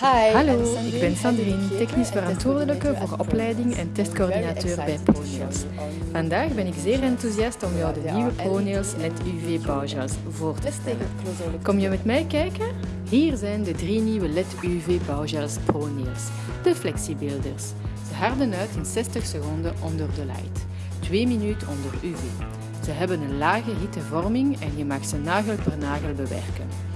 Hi, Hallo, ik ben Sandrine, technisch verantwoordelijke voor opleiding en testcoördinateur bij ProNails. Vandaag ben ik zeer enthousiast om jou de nieuwe ProNails LED UV bouwgels voor te stellen. Kom je met mij kijken? Hier zijn de drie nieuwe LED UV bouwgels ProNails, de Flexibuilders. Ze harden uit in 60 seconden onder de light, 2 minuten onder UV. Ze hebben een lage hittevorming en je mag ze nagel per nagel bewerken.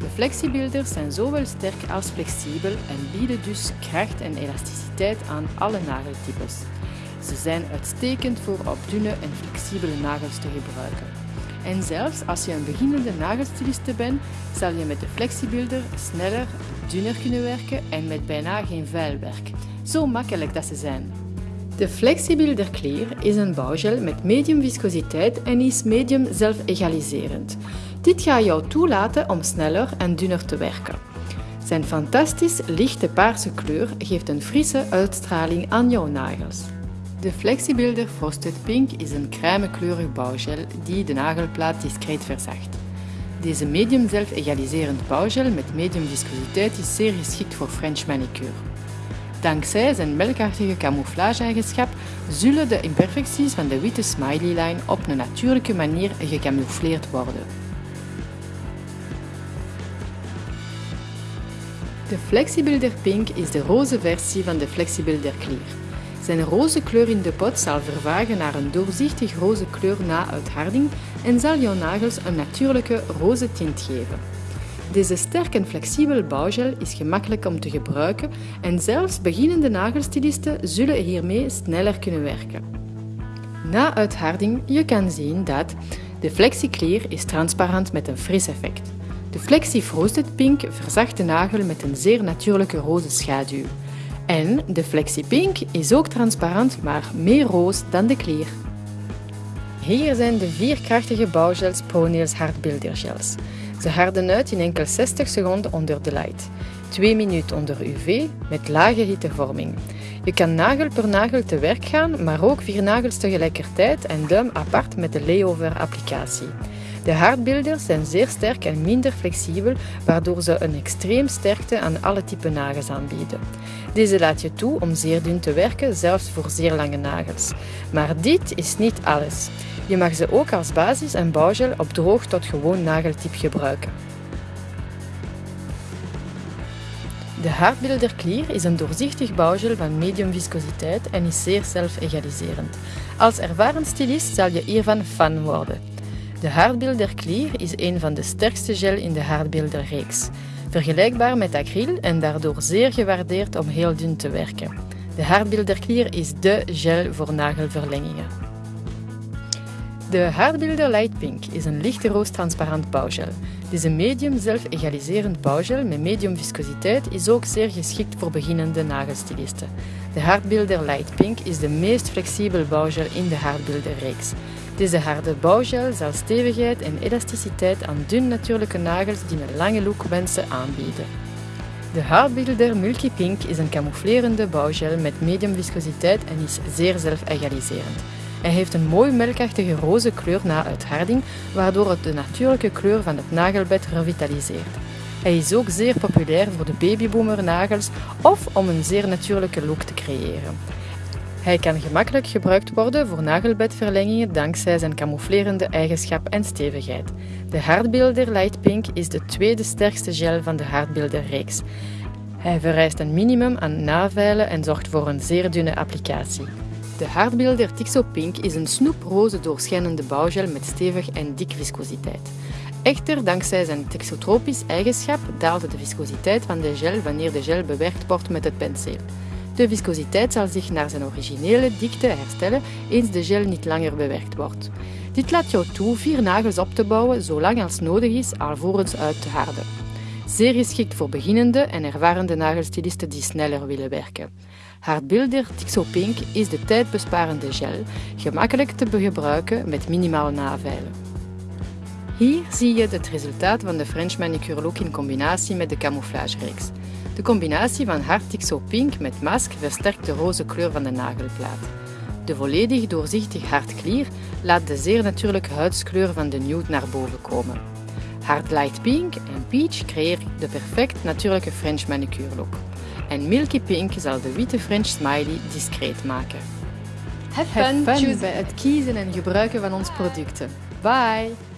De flexibuilders zijn zowel sterk als flexibel en bieden dus kracht en elasticiteit aan alle nageltypes. Ze zijn uitstekend voor op dunne en flexibele nagels te gebruiken. En zelfs als je een beginnende nagelstiliste bent, zal je met de flexibuilder sneller, dunner kunnen werken en met bijna geen vuil werk. Zo makkelijk dat ze zijn. De Flexibuilder Clear is een bouwgel met medium viscositeit en is medium zelfegaliserend. Dit gaat jou toelaten om sneller en dunner te werken. Zijn fantastisch lichte paarse kleur geeft een frisse uitstraling aan jouw nagels. De Flexibuilder Frosted Pink is een crèmekleurig bouwgel die de nagelplaat discreet verzacht. Deze medium zelfegaliserend bouwgel met medium viscositeit is zeer geschikt voor French manicure. Dankzij zijn melkachtige camouflage-eigenschap zullen de imperfecties van de witte smiley-line op een natuurlijke manier gecamoufleerd worden. De Flexibuilder Pink is de roze versie van de Flexibuilder Clear. Zijn roze kleur in de pot zal vervagen naar een doorzichtig roze kleur na uitharding en zal jouw nagels een natuurlijke roze tint geven. Deze sterk en flexibele bouwgel is gemakkelijk om te gebruiken en zelfs beginnende nagelstilisten zullen hiermee sneller kunnen werken. Na uitharding je kan zien dat de FlexiClear is transparant met een fris effect. De Flexi Frosted Pink verzacht de nagel met een zeer natuurlijke roze schaduw. En de Flexi Pink is ook transparant, maar meer roos dan de Clear. Hier zijn de vier krachtige bouwgels Hard Builder Gels. Ze harden uit in enkel 60 seconden onder de light. 2 minuten onder UV met lage hittevorming. Je kan nagel per nagel te werk gaan, maar ook vier nagels tegelijkertijd en duim apart met de layover applicatie. De hardbuilders zijn zeer sterk en minder flexibel, waardoor ze een extreem sterkte aan alle typen nagels aanbieden. Deze laat je toe om zeer dun te werken, zelfs voor zeer lange nagels. Maar dit is niet alles. Je mag ze ook als basis en bouwgel op droog tot gewoon nageltip gebruiken. De Hardbuilder Clear is een doorzichtig bouwgel van medium viscositeit en is zeer zelfegaliserend. Als ervaren stylist zal je hiervan fan worden. De Hardbuilder Clear is een van de sterkste gel in de Hardbuilder reeks. Vergelijkbaar met acryl en daardoor zeer gewaardeerd om heel dun te werken. De Hardbuilder Clear is dé gel voor nagelverlengingen. De Hardbuilder Light Pink is een lichte roos-transparant bouwgel. Deze medium zelf-egaliserend bouwgel met medium viscositeit is ook zeer geschikt voor beginnende nagelstilisten. De Hardbuilder Light Pink is de meest flexibele bouwgel in de Hardbuilder reeks. Deze harde bouwgel zal stevigheid en elasticiteit aan dun natuurlijke nagels die een lange look wensen aanbieden. De Hardbuilder Multi Pink is een camouflerende bouwgel met medium viscositeit en is zeer zelf-egaliserend. Hij heeft een mooi melkachtige roze kleur na uitharding, waardoor het de natuurlijke kleur van het nagelbed revitaliseert. Hij is ook zeer populair voor de babyboomer nagels of om een zeer natuurlijke look te creëren. Hij kan gemakkelijk gebruikt worden voor nagelbedverlengingen dankzij zijn camouflerende eigenschap en stevigheid. De Hardbuilder Light Pink is de tweede sterkste gel van de Hardbuilder reeks. Hij vereist een minimum aan naveilen en zorgt voor een zeer dunne applicatie. De Hardbuilder Tixo Pink is een snoeproze doorschijnende bouwgel met stevig en dik viscositeit. Echter, dankzij zijn texotropisch eigenschap daalt de viscositeit van de gel wanneer de gel bewerkt wordt met het penseel. De viscositeit zal zich naar zijn originele dikte herstellen eens de gel niet langer bewerkt wordt. Dit laat jou toe vier nagels op te bouwen zolang als nodig is alvorens uit te harden. Zeer geschikt voor beginnende en ervarende nagelstilisten die sneller willen werken. Hardbuilder Tixo Pink is de tijdbesparende gel, gemakkelijk te gebruiken met minimaal naveilen. Hier zie je het resultaat van de French manicure look in combinatie met de camouflage-reeks. De combinatie van hard Tixo Pink met mask versterkt de roze kleur van de nagelplaat. De volledig doorzichtig hard clear laat de zeer natuurlijke huidskleur van de nude naar boven komen. Hard Light Pink en Peach creëren de perfect natuurlijke French manicure look. En Milky Pink zal de witte French smiley discreet maken. Have Have fun, choose bij het kiezen en gebruiken van onze producten. Bye!